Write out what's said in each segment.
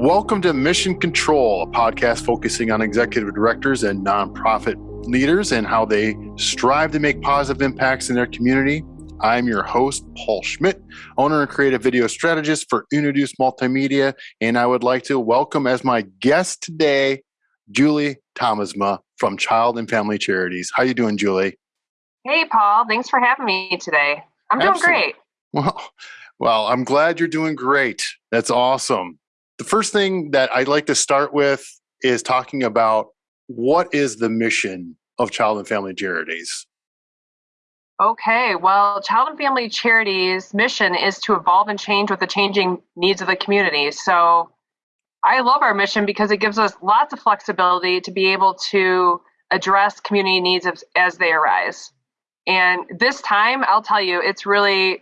Welcome to Mission Control, a podcast focusing on executive directors and nonprofit leaders and how they strive to make positive impacts in their community. I'm your host, Paul Schmidt, owner and creative video strategist for Introduce Multimedia, and I would like to welcome as my guest today, Julie Thomasma from Child and Family Charities. How are you doing, Julie? Hey, Paul. Thanks for having me today. I'm doing Absolutely. great. Well, well, I'm glad you're doing great. That's awesome. The first thing that I'd like to start with is talking about what is the mission of Child and Family Charities? Okay, well, Child and Family Charities' mission is to evolve and change with the changing needs of the community. So I love our mission because it gives us lots of flexibility to be able to address community needs as, as they arise. And this time, I'll tell you, it's really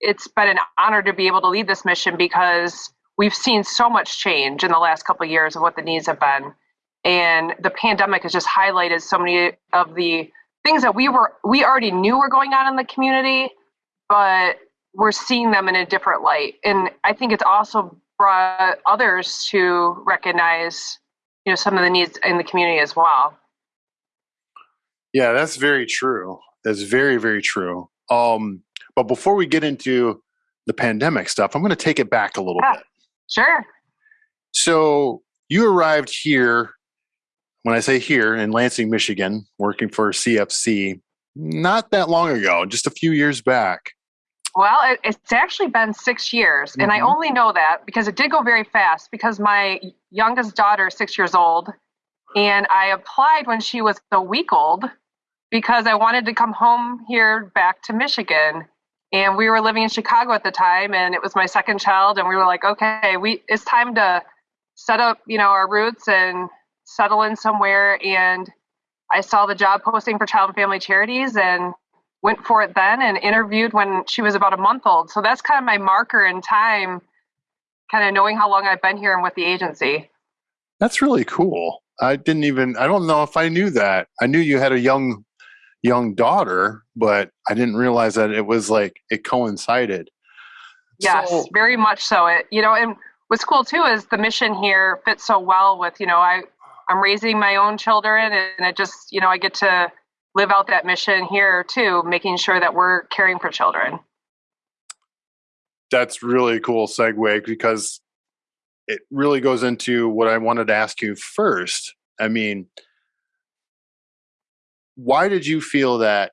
it's been an honor to be able to lead this mission because we've seen so much change in the last couple of years of what the needs have been. And the pandemic has just highlighted so many of the things that we were we already knew were going on in the community but we're seeing them in a different light. And i think it's also brought others to recognize you know some of the needs in the community as well. Yeah that's very true. That's very very true. Um but before we get into the pandemic stuff i'm going to take it back a little yeah. bit Sure. So you arrived here, when I say here in Lansing, Michigan, working for CFC, not that long ago, just a few years back. Well, it, it's actually been six years. Mm-hmm. And I mm-hmm. only know that because it did go very fast because my youngest daughter is six years old. And I applied when she was a week old because I wanted to come home here back to Michigan and we were living in Chicago at the time, and it was my second child, and we were like, okay, we it's time to set up, you know, our roots and settle in somewhere. And I saw the job posting for Child and Family Charities, and went for it then, and interviewed when she was about a month old. So that's kind of my marker in time, kind of knowing how long I've been here and with the agency. That's really cool. I didn't even I don't know if I knew that. I knew you had a young young daughter, but I didn't realize that it was like it coincided. Yes, so, very much so. It you know, and what's cool too is the mission here fits so well with you know I I'm raising my own children, and it just you know I get to live out that mission here too, making sure that we're caring for children. That's really cool segue because it really goes into what I wanted to ask you first. I mean, why did you feel that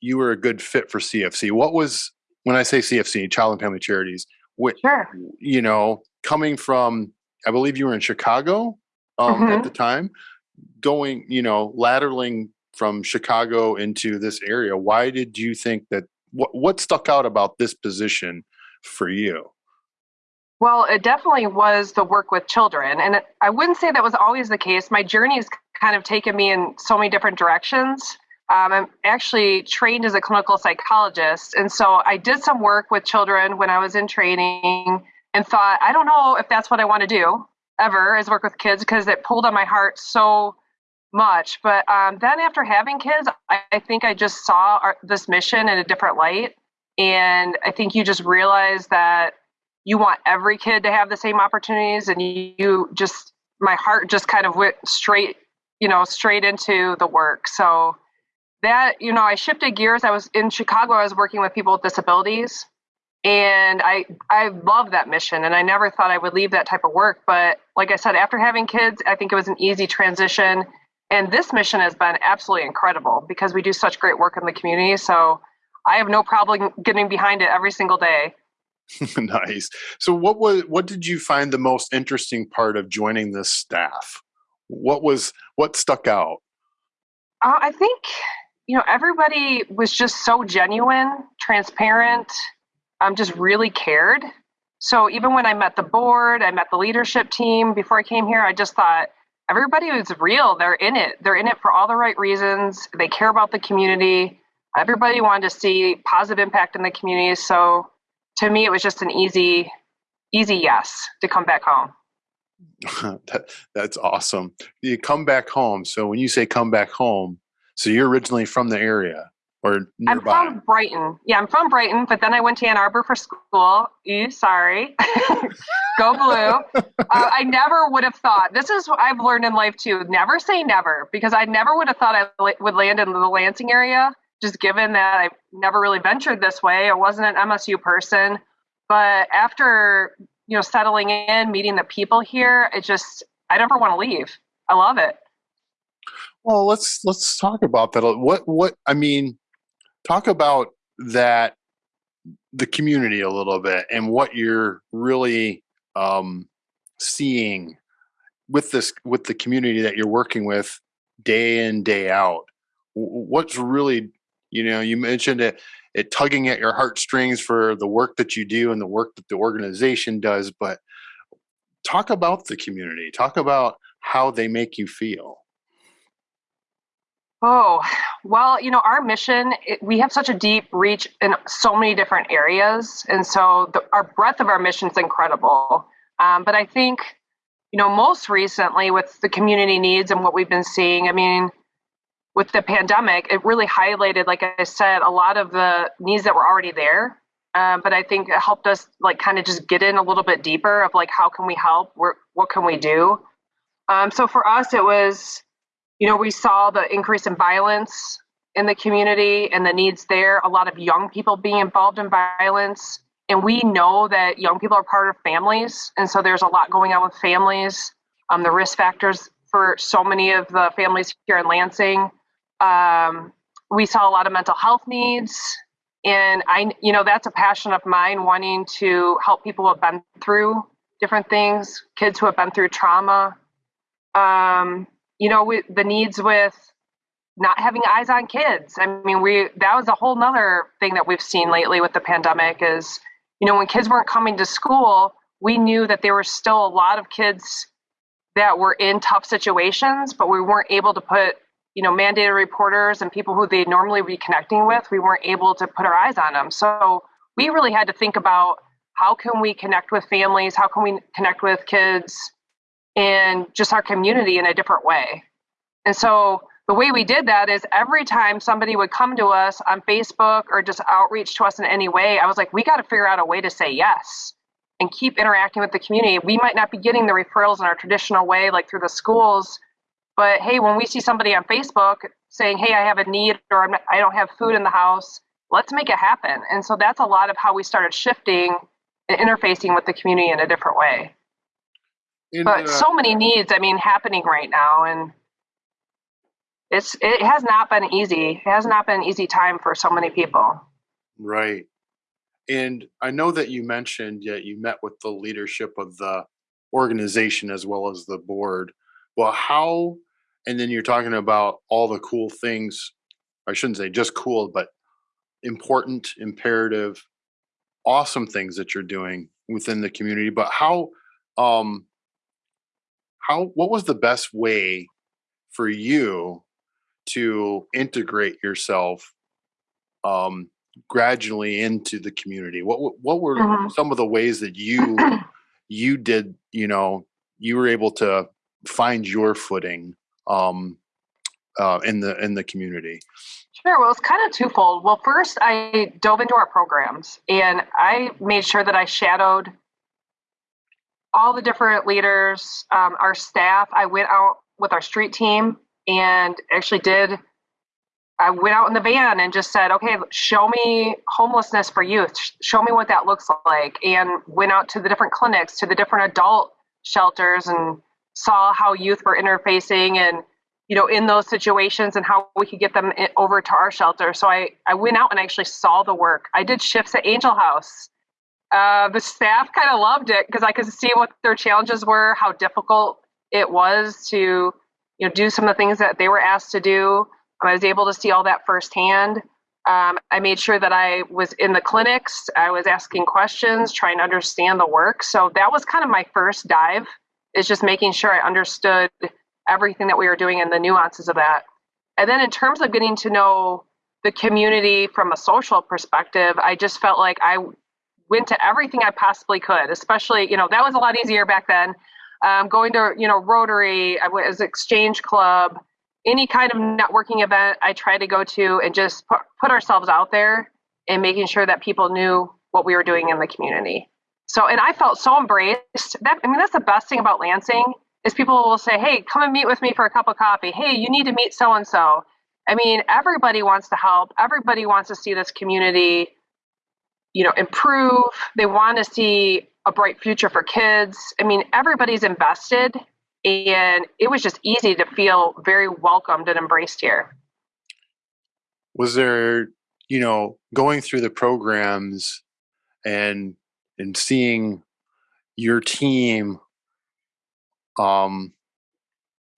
you were a good fit for CFC? What was when I say CFC, Child and Family Charities? What, sure. You know, coming from, I believe you were in Chicago um, mm-hmm. at the time, going, you know, lateraling from Chicago into this area. Why did you think that? What what stuck out about this position for you? Well, it definitely was the work with children. And I wouldn't say that was always the case. My journey has kind of taken me in so many different directions. Um, I'm actually trained as a clinical psychologist. And so I did some work with children when I was in training and thought, I don't know if that's what I want to do ever is work with kids because it pulled on my heart so much. But um, then after having kids, I, I think I just saw our, this mission in a different light. And I think you just realize that you want every kid to have the same opportunities and you just my heart just kind of went straight you know straight into the work so that you know i shifted gears i was in chicago i was working with people with disabilities and i i love that mission and i never thought i would leave that type of work but like i said after having kids i think it was an easy transition and this mission has been absolutely incredible because we do such great work in the community so i have no problem getting behind it every single day nice. So what was what did you find the most interesting part of joining this staff? What was what stuck out? Uh, I think you know everybody was just so genuine, transparent, um, just really cared. So even when I met the board, I met the leadership team before I came here, I just thought everybody was real. They're in it. They're in it for all the right reasons. They care about the community. Everybody wanted to see positive impact in the community. So to me, it was just an easy, easy yes to come back home. that, that's awesome. You come back home. So when you say come back home, so you're originally from the area or nearby? I'm from Brighton. Yeah, I'm from Brighton, but then I went to Ann Arbor for school. Ew, sorry. Go blue. Uh, I never would have thought. This is what I've learned in life too. Never say never because I never would have thought I would land in the Lansing area. Just given that I've never really ventured this way. I wasn't an MSU person, but after you know settling in, meeting the people here, it just I never want to leave. I love it. Well, let's let's talk about that. What what I mean, talk about that the community a little bit and what you're really um, seeing with this with the community that you're working with day in day out. What's really you know you mentioned it it tugging at your heartstrings for the work that you do and the work that the organization does, but talk about the community. Talk about how they make you feel. Oh, well, you know, our mission, it, we have such a deep reach in so many different areas. And so the, our breadth of our mission is incredible. Um, but I think, you know, most recently with the community needs and what we've been seeing, I mean, with the pandemic, it really highlighted, like I said, a lot of the needs that were already there. Um, but I think it helped us like kind of just get in a little bit deeper of like, how can we help? What can we do? Um, so for us, it was, you know, we saw the increase in violence in the community and the needs there. A lot of young people being involved in violence. And we know that young people are part of families. And so there's a lot going on with families. Um, the risk factors for so many of the families here in Lansing. Um, we saw a lot of mental health needs. And I, you know, that's a passion of mine, wanting to help people who have been through different things, kids who have been through trauma, um, you know, we, the needs with not having eyes on kids. I mean, we that was a whole nother thing that we've seen lately with the pandemic is, you know, when kids weren't coming to school, we knew that there were still a lot of kids that were in tough situations, but we weren't able to put, you know, mandated reporters and people who they normally be connecting with, we weren't able to put our eyes on them. So we really had to think about how can we connect with families, how can we connect with kids and just our community in a different way. And so the way we did that is every time somebody would come to us on Facebook or just outreach to us in any way, I was like, we got to figure out a way to say yes and keep interacting with the community. We might not be getting the referrals in our traditional way, like through the schools, but hey, when we see somebody on Facebook saying, hey, I have a need or I don't have food in the house, let's make it happen. And so that's a lot of how we started shifting and interfacing with the community in a different way. In, but uh, so many needs, I mean, happening right now, and it's it has not been easy. It has not been an easy time for so many people. Right. And I know that you mentioned that you met with the leadership of the organization as well as the board. Well, how, and then you're talking about all the cool things, I shouldn't say just cool, but important, imperative, awesome things that you're doing within the community. But how, um, how what was the best way for you to integrate yourself um, gradually into the community? What what were mm-hmm. some of the ways that you you did? You know, you were able to find your footing um, uh, in the in the community. Sure. Well, it's kind of twofold. Well, first, I dove into our programs and I made sure that I shadowed all the different leaders, um, our staff. I went out with our street team and actually did. I went out in the van and just said, okay, show me homelessness for youth. Show me what that looks like. And went out to the different clinics, to the different adult shelters, and saw how youth were interfacing and, you know, in those situations and how we could get them over to our shelter. So I, I went out and actually saw the work. I did shifts at Angel House uh, the staff kind of loved it because I could see what their challenges were, how difficult it was to, you know, do some of the things that they were asked to do. I was able to see all that firsthand. Um, I made sure that I was in the clinics. I was asking questions, trying to understand the work. So that was kind of my first dive, is just making sure I understood everything that we were doing and the nuances of that. And then in terms of getting to know the community from a social perspective, I just felt like I went to everything I possibly could, especially, you know, that was a lot easier back then. Um, going to, you know, Rotary, I was Exchange Club, any kind of networking event I try to go to and just put, put ourselves out there and making sure that people knew what we were doing in the community. So, and I felt so embraced. That I mean, that's the best thing about Lansing is people will say, "Hey, come and meet with me for a cup of coffee. Hey, you need to meet so and so." I mean, everybody wants to help. Everybody wants to see this community, you know, improve. They want to see a bright future for kids. I mean, everybody's invested, and it was just easy to feel very welcomed and embraced here. Was there, you know, going through the programs and and seeing your team um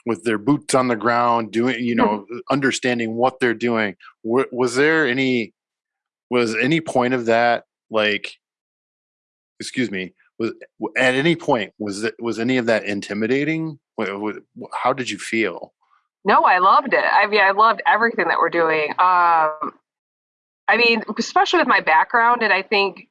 with their boots on the ground doing you know understanding what they're doing was there any was any point of that like excuse me was at any point was it was any of that intimidating? How did you feel? No i loved it. I mean i loved everything that we're doing. Um i mean especially with my background and i think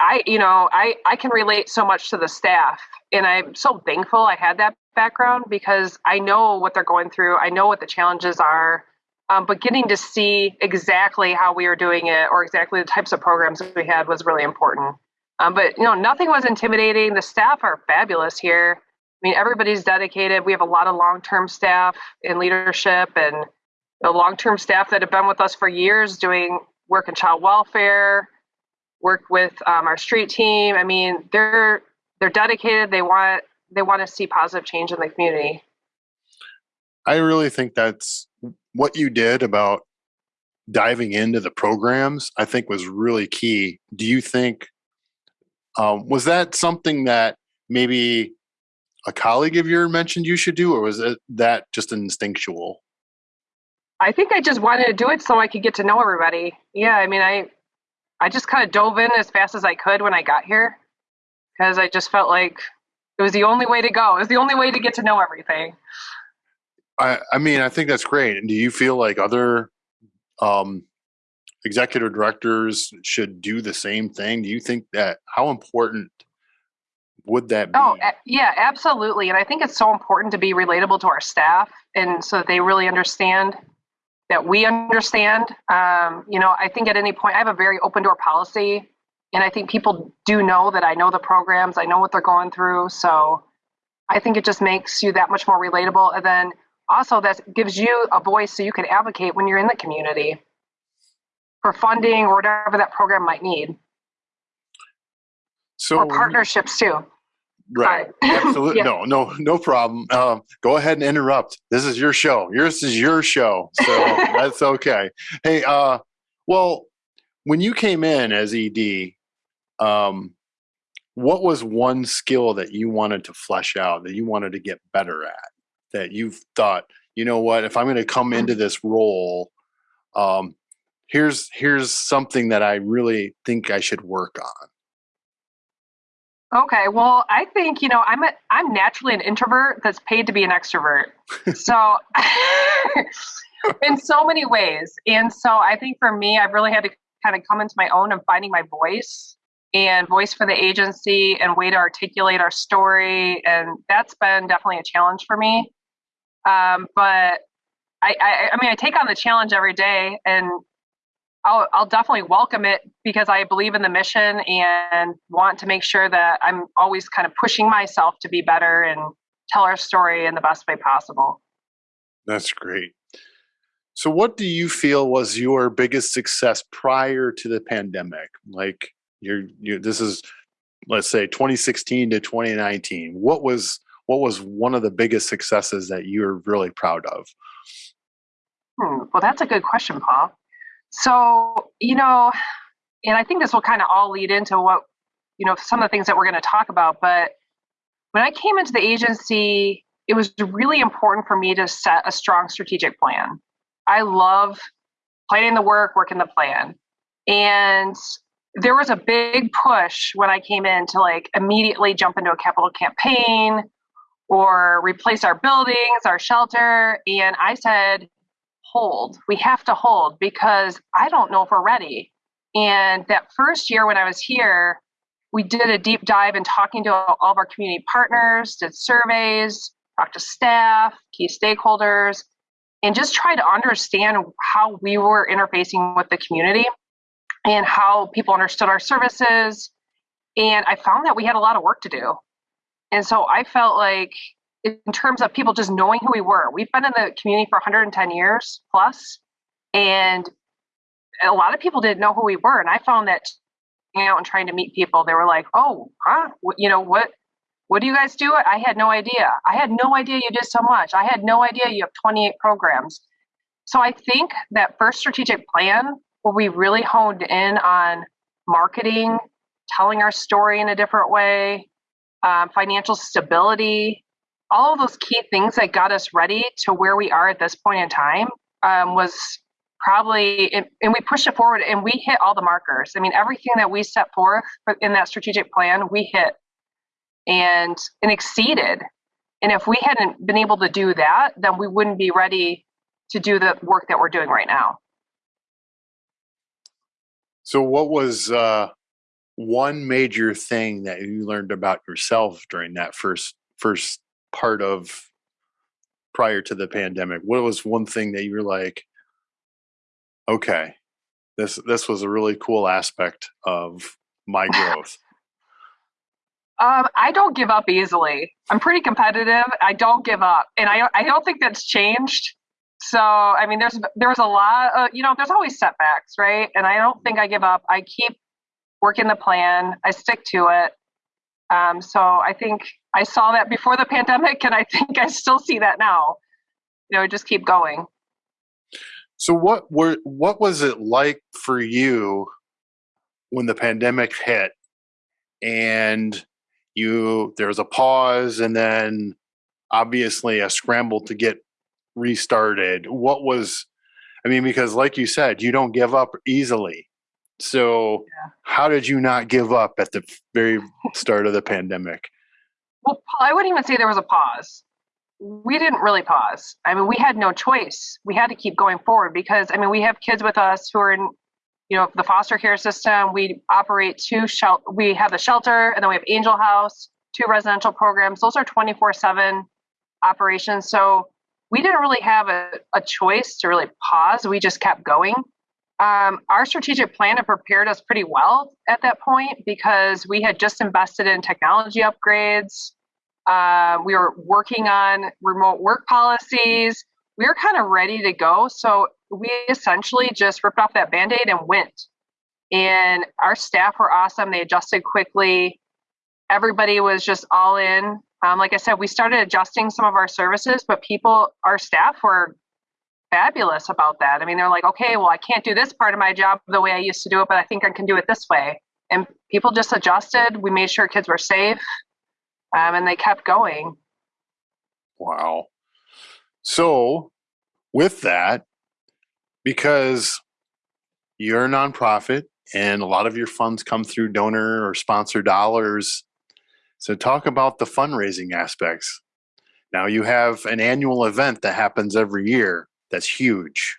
i you know i i can relate so much to the staff and i'm so thankful i had that background because i know what they're going through i know what the challenges are um, but getting to see exactly how we are doing it or exactly the types of programs we had was really important um, but you know, nothing was intimidating. The staff are fabulous here. I mean, everybody's dedicated. We have a lot of long-term staff in leadership and the long-term staff that have been with us for years doing work in child welfare, work with um, our street team. I mean, they're they're dedicated. They want they want to see positive change in the community. I really think that's what you did about diving into the programs. I think was really key. Do you think um, was that something that maybe a colleague of yours mentioned you should do, or was it that just instinctual? I think I just wanted to do it so I could get to know everybody. Yeah, I mean, I I just kind of dove in as fast as I could when I got here because I just felt like it was the only way to go. It was the only way to get to know everything. I I mean, I think that's great. And do you feel like other um, executive directors should do the same thing? Do you think that how important would that be? Oh, yeah, absolutely. And I think it's so important to be relatable to our staff and so that they really understand that we understand. Um, you know, I think at any point, I have a very open door policy. And I think people do know that I know the programs, I know what they're going through. So I think it just makes you that much more relatable. And then also, that gives you a voice so you can advocate when you're in the community for funding or whatever that program might need. So or partnerships too. Right. Absolutely. yeah. No, no, no problem. Um, go ahead and interrupt. This is your show. Yours is your show. So that's okay. Hey, uh, well, when you came in as ED, um, what was one skill that you wanted to flesh out, that you wanted to get better at, that you thought, you know what, if I'm going to come into this role, um, here's here's something that I really think I should work on. Okay, well, I think you know I'm a, I'm naturally an introvert that's paid to be an extrovert. so in so many ways, and so I think for me, I've really had to kind of come into my own and finding my voice and voice for the agency and way to articulate our story, and that's been definitely a challenge for me. Um, but I, I, I mean, I take on the challenge every day, and I'll, I'll definitely welcome it because I believe in the mission and want to make sure that I'm always kind of pushing myself to be better and tell our story in the best way possible. That's great. So, what do you feel was your biggest success prior to the pandemic? Like, you're, you this is, let's say, 2016 to 2019. What was what was one of the biggest successes that you're really proud of? Hmm, well, that's a good question, Paul. So, you know, and I think this will kind of all lead into what, you know, some of the things that we're going to talk about. But when I came into the agency, it was really important for me to set a strong strategic plan. I love planning the work, working the plan. And there was a big push when I came in to like immediately jump into a capital campaign or replace our buildings, our shelter. And I said, hold. We have to hold because I don't know if we're ready. And that first year when I was here, we did a deep dive in talking to all of our community partners, did surveys, talked to staff, key stakeholders, and just try to understand how we were interfacing with the community and how people understood our services. And I found that we had a lot of work to do. And so I felt like, in terms of people just knowing who we were, we've been in the community for 110 years plus, and a lot of people didn't know who we were. And I found that out and trying to meet people, they were like, "Oh, huh? You know what? What do you guys do?" I had no idea. I had no idea you did so much. I had no idea you have 28 programs. So I think that first strategic plan, where we really honed in on marketing, telling our story in a different way, um, financial stability, all of those key things that got us ready to where we are at this point in time, um, was probably and, we pushed it forward and we hit all the markers. I mean everything that we set forth in that strategic plan we hit and and exceeded. And if we hadn't been able to do that then we wouldn't be ready to do the work that we're doing right now. So what was uh, one major thing that you learned about yourself during that first first part of prior to the pandemic what was one thing that you were like okay, this this was a really cool aspect of my growth. Um, I don't give up easily. I'm pretty competitive. I don't give up, and I I don't think that's changed. So I mean, there's there's a lot. Of, you know, there's always setbacks, right? And I don't think I give up. I keep working the plan. I stick to it. Um, so I think I saw that before the pandemic, and I think I still see that now. You know, just keep going. So what were what was it like for you when the pandemic hit and you there was a pause and then obviously a scramble to get restarted. What was I mean because like you said, you don't give up easily. So yeah. how did you not give up at the very start of the pandemic? Well, I wouldn't even say there was a pause we didn't really pause. I mean, we had no choice. We had to keep going forward because, I mean, we have kids with us who are in, you know, the foster care system. We operate two shelter. We have the shelter, and then we have Angel House, two residential programs. Those are twenty four seven operations. So we didn't really have a, a choice to really pause. We just kept going. Um, our strategic plan had prepared us pretty well at that point because we had just invested in technology upgrades. Uh, we were working on remote work policies. We were kind of ready to go. So we essentially just ripped off that band aid and went. And our staff were awesome. They adjusted quickly. Everybody was just all in. Um, like I said, we started adjusting some of our services, but people, our staff were fabulous about that. I mean, they're like, okay, well, I can't do this part of my job the way I used to do it, but I think I can do it this way. And people just adjusted. We made sure kids were safe um, and they kept going. Wow. So, with that, because you're a nonprofit and a lot of your funds come through donor or sponsor dollars, so talk about the fundraising aspects. Now, you have an annual event that happens every year that's huge.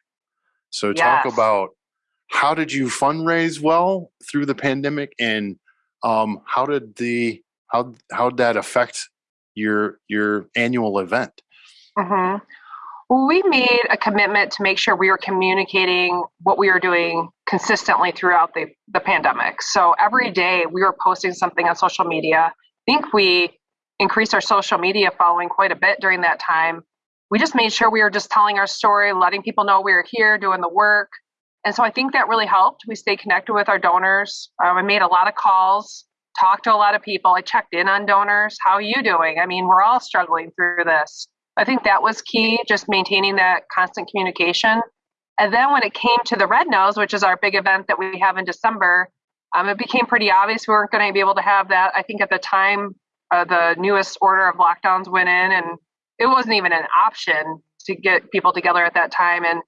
So, talk about how did you fundraise well through the pandemic and um, how did the how how'd that affect your your annual event? Mm-hmm. Well, we made a commitment to make sure we were communicating what we were doing consistently throughout the, the pandemic. So every day we were posting something on social media. I think we increased our social media following quite a bit during that time. We just made sure we were just telling our story, letting people know we were here doing the work. And so I think that really helped. We stayed connected with our donors. Um, I made a lot of calls talked to a lot of people. I checked in on donors. How are you doing? I mean, we're all struggling through this. I think that was key, just maintaining that constant communication. And then when it came to the Red Nose, which is our big event that we have in December, um, it became pretty obvious we weren't going to be able to have that. I think at the time, uh, the newest order of lockdowns went in, and it wasn't even an option to get people together at that time. And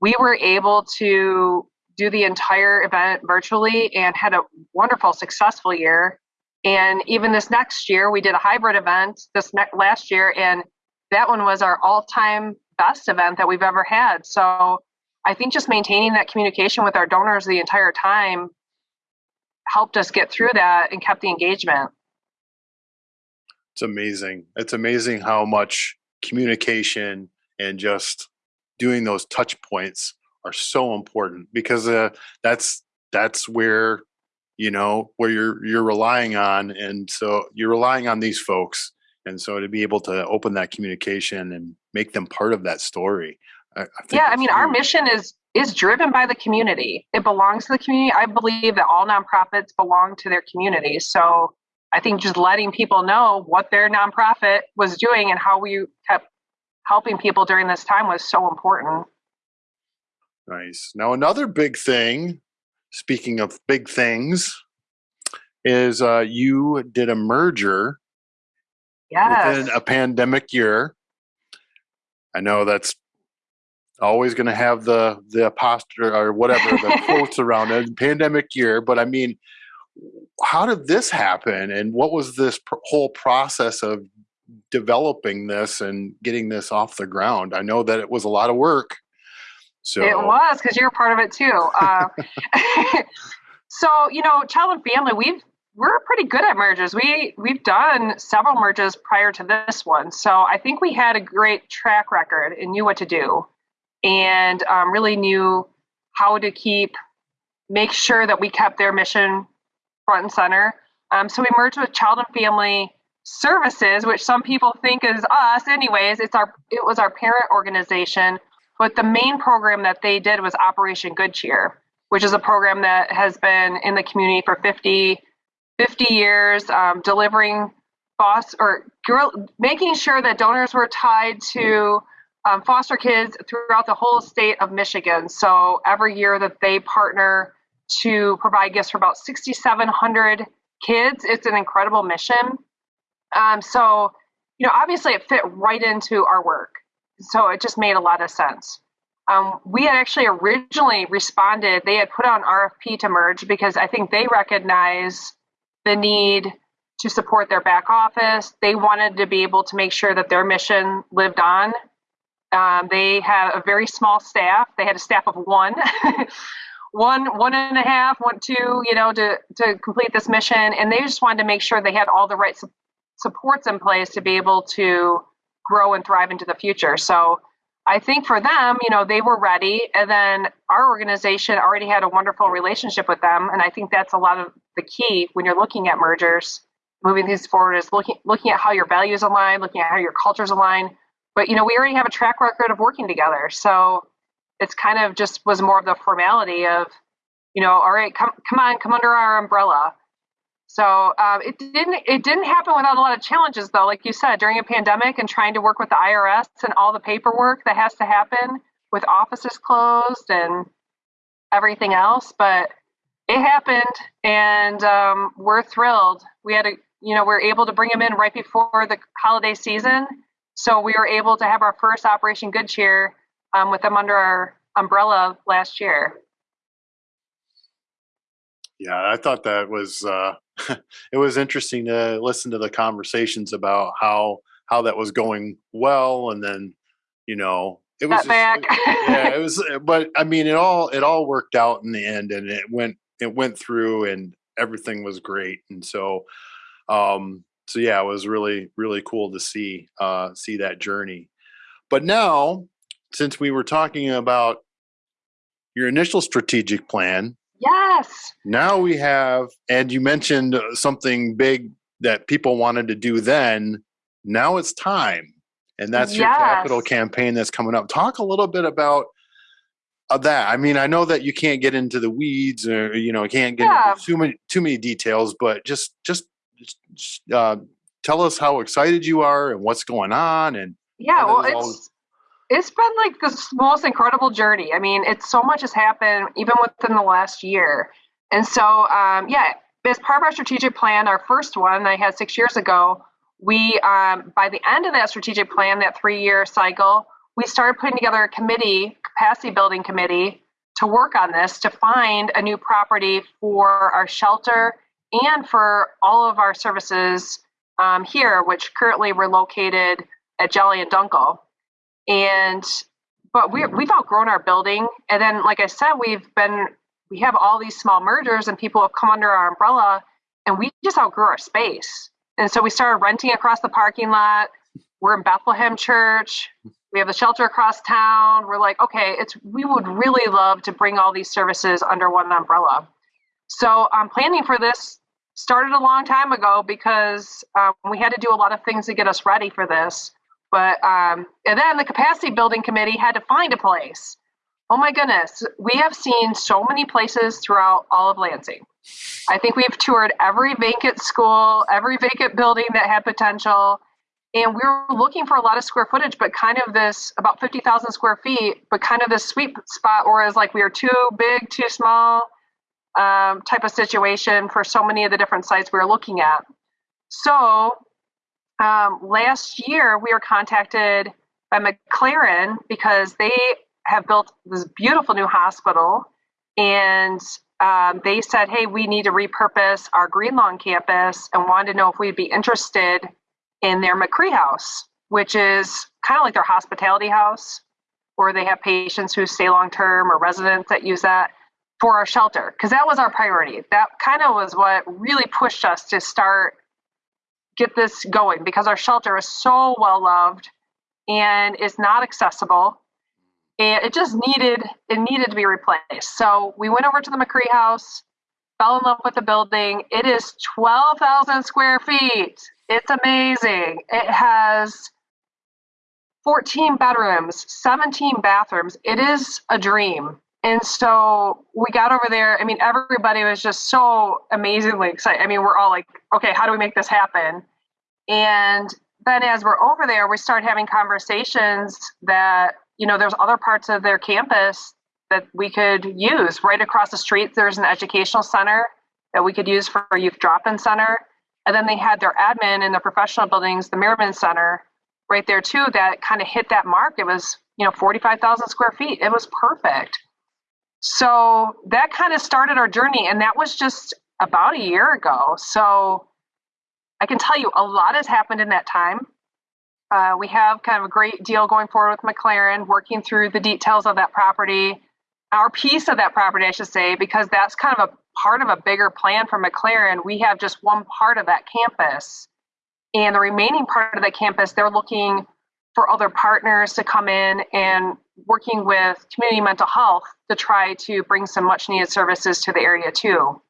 we were able to do the entire event virtually and had a wonderful, successful year. And even this next year, we did a hybrid event this last year, and that one was our all time best event that we've ever had. So I think just maintaining that communication with our donors the entire time helped us get through that and kept the engagement. It's amazing. It's amazing how much communication and just doing those touch points are so important because uh, that's that's where you know where you're you're relying on and so you're relying on these folks and so to be able to open that communication and make them part of that story I, I yeah i mean huge. our mission is is driven by the community it belongs to the community i believe that all nonprofits belong to their community so i think just letting people know what their nonprofit was doing and how we kept helping people during this time was so important nice now another big thing speaking of big things, is uh, you did a merger yes. within a pandemic year. I know that's always going to have the the apostrophe or whatever the quotes around it, pandemic year. But I mean, how did this happen, and what was this pr- whole process of developing this and getting this off the ground? I know that it was a lot of work. So it was because you're part of it too. Uh, so you know, child and family, we've we're pretty good at merges. We we've done several merges prior to this one, so I think we had a great track record and knew what to do, and um, really knew how to keep make sure that we kept their mission front and center. Um, so we merged with Child and Family Services, which some people think is us. Anyways, it's our it was our parent organization but the main program that they did was Operation Good Cheer, which is a program that has been in the community for 50, 50 years, um, delivering foster or girl, making sure that donors were tied to um, foster kids throughout the whole state of Michigan. So every year that they partner to provide gifts for about 6,700 kids, it's an incredible mission. Um, so, you know, obviously it fit right into our work so it just made a lot of sense. Um, we had actually originally responded, they had put on RFP to merge because I think they recognize the need to support their back office. They wanted to be able to make sure that their mission lived on. Um, they have a very small staff. They had a staff of one, one, one and a half, one, two, you know, to, to complete this mission. And they just wanted to make sure they had all the right su- supports in place to be able to grow and thrive into the future. So I think for them, you know, they were ready. And then our organization already had a wonderful relationship with them. And I think that's a lot of the key when you're looking at mergers, moving things forward is looking looking at how your values align, looking at how your cultures align. But you know, we already have a track record of working together. So it's kind of just was more of the formality of, you know, all right, come come on, come under our umbrella. So um, it didn't it didn't happen without a lot of challenges though. Like you said, during a pandemic and trying to work with the IRS and all the paperwork that has to happen with offices closed and everything else. But it happened, and um, we're thrilled. We had a you know we are able to bring them in right before the holiday season, so we were able to have our first Operation Good Cheer um, with them under our umbrella last year. Yeah, I thought that was uh, it was interesting to listen to the conversations about how how that was going well, and then you know it was just, yeah, it was. But I mean, it all it all worked out in the end, and it went it went through, and everything was great, and so um so yeah, it was really really cool to see uh see that journey. But now, since we were talking about your initial strategic plan Yes. Now we have, and you mentioned something big that people wanted to do then. Now it's time. And that's yes. your capital campaign that's coming up. Talk a little bit about of that. I mean, I know that you can't get into the weeds or you know, can't get yeah. into too many too many details, but just just uh, tell us how excited you are and what's going on and yeah, well, it's it's been like the most incredible journey. I mean, it's so much has happened even within the last year. And so, um, yeah, as part of our strategic plan, our first one I had six years ago, we, um, by the end of that strategic plan, that three year cycle, we started putting together a committee, capacity building committee, to work on this to find a new property for our shelter and for all of our services um, here, which currently we're located at Jolly and Dunckel and but we we've outgrown our building and then like i said we've been we have all these small mergers and people have come under our umbrella and we just outgrew our space and so we started renting across the parking lot we're in bethlehem church we have the shelter across town. We're like, okay, it's we would really love to bring all these services under one umbrella. So um, planning for this started a long time ago because um, we had to do a lot of things to get us ready for this. But um, and then the capacity building committee had to find a place. Oh my goodness, we have seen so many places throughout all of Lansing. I think we've toured every vacant school, every vacant building that had potential. And we were looking for a lot of square footage, but kind of this about 50,000 square feet, but kind of this sweet spot, whereas like we are too big, too small um, type of situation for so many of the different sites we were looking at. So um, last year, we were contacted by McLaren because they have built this beautiful new hospital. And um, they said, hey, we need to repurpose our Greenlawn campus and wanted to know if we'd be interested in their McCree house, which is kind of like their hospitality house, where they have patients who stay long term or residents that use that for our shelter. Because that was our priority. That kind of was what really pushed us to start get this going because our shelter is so well loved and is not accessible. And it just needed it needed to be replaced. So we went over to the mccree house fell in love with the building. It is 12000 square feet. It's amazing. It has 14 bedrooms 17 bathrooms. It is a dream and so we got over there i mean everybody was just so amazingly excited i mean we're all like okay how do we make this happen and then as we're over there we start having conversations that you know, there's other parts of their campus that we could use. Right across the street, there's an educational center that we could use for a youth drop-in center. And then they had their admin in the professional buildings, the Merriman Center, right there too, that kind of hit that mark. It was, you know, 45,000 square feet. It was perfect. So that kind of started our journey, and that was just about a year ago. So I can tell you a lot has happened in that time. Uh, we have kind of a great deal going forward with McLaren, working through the details of that property, our piece of that property, I should say, because that's kind of a part of a bigger plan for McLaren. We have just one part of that campus. And the remaining part of the campus, they're looking for other partners to come in and working with community mental health to try to bring some much needed services to the area too.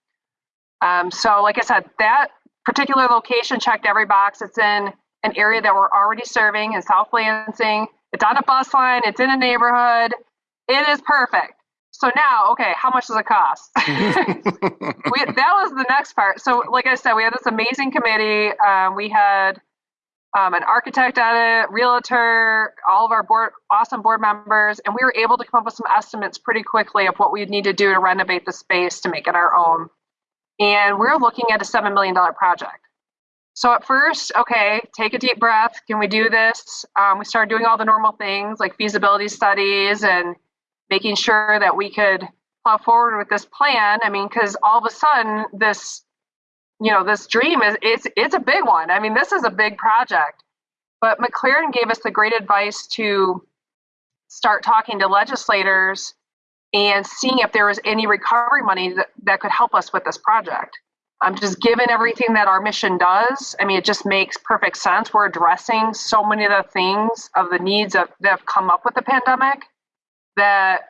Um, so, like I said, that particular location checked every box. It's in an area that we're already serving in South Lansing. It's on a bus line, it's in a neighborhood. It is perfect. So now, okay, how much does it cost? we, that was the next part. So, like I said, we had this amazing committee. Um, we had um, an architect at it, realtor, all of our board, awesome board members, and we were able to come up with some estimates pretty quickly of what we'd need to do to renovate the space to make it our own. And we're looking at a $7 million project. So at first, okay, take a deep breath. Can we do this? Um, we started doing all the normal things like feasibility studies and making sure that we could plow forward with this plan. I mean, because all of a sudden, this, you know, this dream is it's it's a big one. I mean, this is a big project. But McLaren gave us the great advice to start talking to legislators and seeing if there was any recovery money that, that could help us with this project. Um, just given everything that our mission does, I mean, it just makes perfect sense. We're addressing so many of the things of the needs of, that have come up with the pandemic that,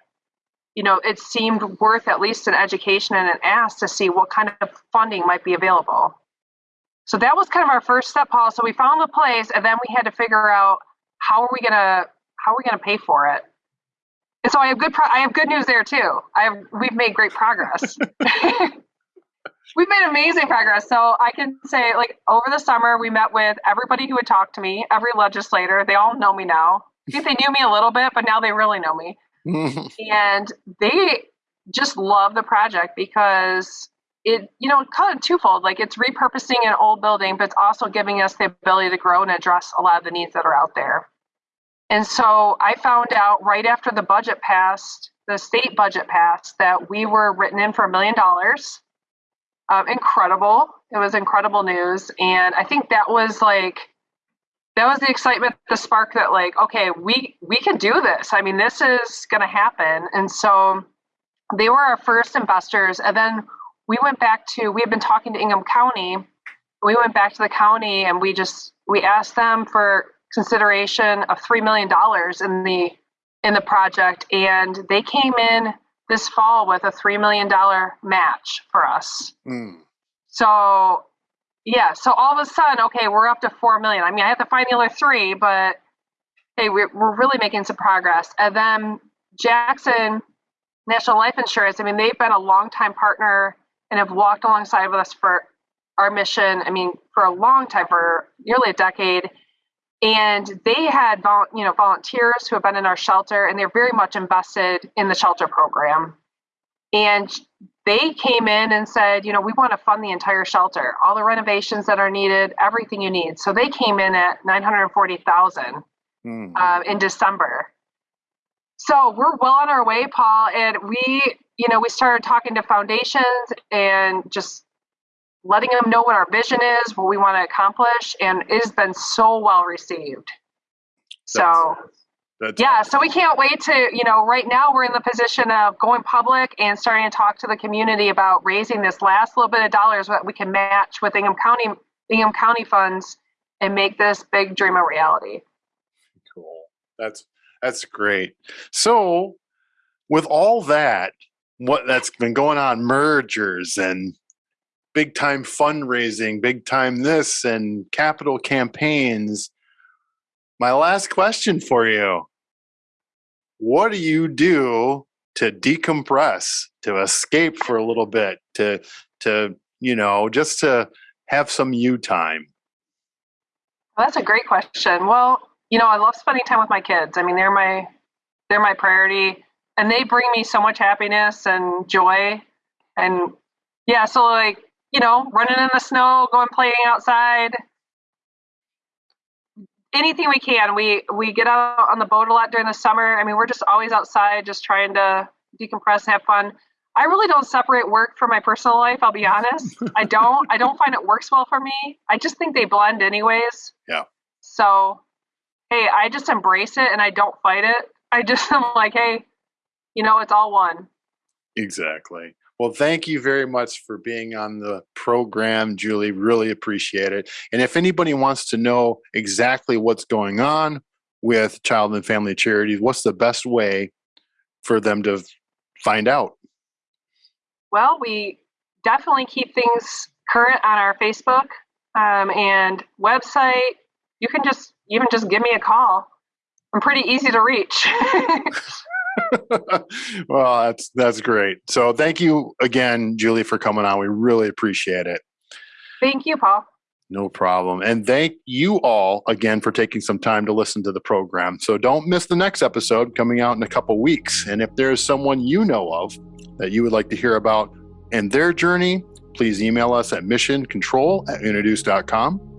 you know, it seemed worth at least an education and an ask to see what kind of funding might be available. So that was kind of our first step, Paul. So we found the place, and then we had to figure out how are we gonna how are we gonna pay for it. And so I have good pro- I have good news there too. I have we've made great progress. we've made amazing progress. So I can say, like, over the summer, we met with everybody who would talk to me, every legislator. They all know me now. I think they knew me a little bit, but now they really know me. And they just love the project because it, you know, kind of twofold. Like, it's repurposing an old building, but it's also giving us the ability to grow and address a lot of the needs that are out there. And so I found out right after the budget passed, the state budget passed, that we were written in for a million dollars um, incredible. It was incredible news, and I think that was like that was the excitement, the spark that like, okay, we we can do this. I mean, this is going to happen, and so they were our first investors, and then we went back to we had been talking to Ingham County. We went back to the county and we just we asked them for consideration of three million dollars in the in the project, and they came in this fall with a three million dollar match for us. Mm. So yeah, so all of a sudden, okay, we're up to four million. I mean, I have to find the other three, but hey, we're, we're really making some progress. And then Jackson National Life Insurance, I mean, they've been a long-time partner and have walked alongside with us for our mission. I mean, for a long time, for nearly a decade. And they had, you know, volunteers who have been in our shelter, and they're very much invested in the shelter program. And they came in and said, you know, we want to fund the entire shelter, all the renovations that are needed, everything you need. So they came in at 940,000 mm. uh, in December. So we're well on our way, Paul, and we, you know, we started talking to foundations and just letting them know what our vision is, what we want to accomplish, and it has been so well received. So that's yeah, awesome. so we can't wait to, you know, right now we're in the position of going public and starting to talk to the community about raising this last little bit of dollars that we can match with Ingham County Ingham County funds and make this big dream a reality. Cool. That's that's great. So with all that, what that's been going on, mergers and big time fundraising, big time this and capital campaigns my last question for you What do you do to decompress, to escape for a little bit, to, to you know, just to have some you time? That's a great question. Well, you know, I love spending time with my kids. I mean, they're my they're my priority and they bring me so much happiness and joy and yeah, so like, you know, running in the snow, going playing outside, anything we can. We we get out on the boat a lot during the summer. I mean, we're just always outside, just trying to decompress and have fun. I really don't separate work from my personal life. I'll be honest. I don't. I don't find it works well for me. I just think they blend anyways. Yeah. So, hey, I just embrace it and I don't fight it. I just am like, hey, you know, it's all one. Exactly. Well, thank you very much for being on the program, Julie. Really appreciate it. And if anybody wants to know exactly what's going on with Child and Family Charities, what's the best way for them to find out? Well, we definitely keep things current on our Facebook um, and website. You can just even just give me a call. I'm pretty easy to reach. well, that's that's great. So thank you again, Julie, for coming on. We really appreciate it. Thank you, Paul. No problem. And thank you all again for taking some time to listen to the program. So don't miss the next episode coming out in a couple weeks. And if there's someone you know of that you would like to hear about and their journey, please email us at missioncontrol at introduce.com.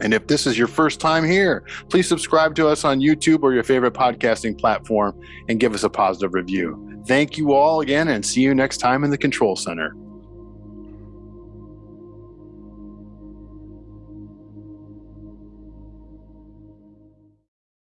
And if this is your first time here, please subscribe to us on YouTube or your favorite podcasting platform and give us a positive review. Thank you all again and see you next time in the Control Center.